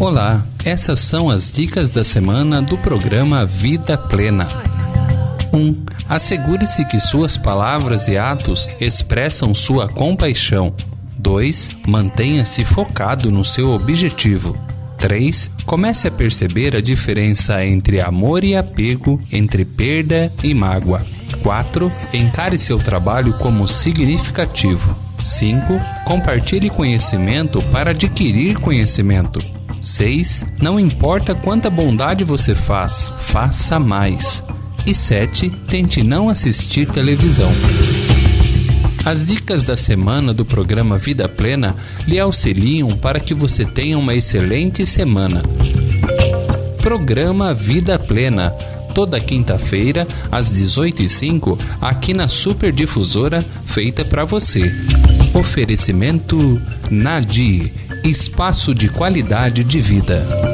Olá, essas são as dicas da semana do programa Vida Plena. 1. Um, Assegure-se que suas palavras e atos expressam sua compaixão. 2. Mantenha-se focado no seu objetivo. 3. Comece a perceber a diferença entre amor e apego, entre perda e mágoa. 4. Encare seu trabalho como significativo. 5. Compartilhe conhecimento para adquirir conhecimento. 6. Não importa quanta bondade você faz, faça mais. E 7. Tente não assistir televisão. As dicas da semana do programa Vida Plena lhe auxiliam para que você tenha uma excelente semana. Programa Vida Plena, toda quinta-feira, às 18h05, aqui na Super Difusora, feita para você. Oferecimento Nadir Espaço de qualidade de vida.